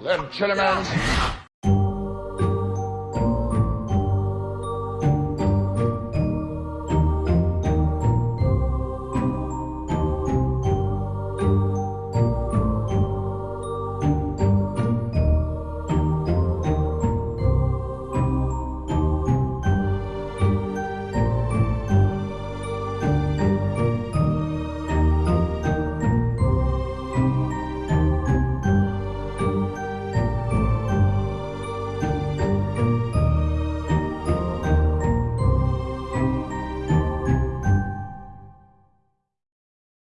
let Them chiller man.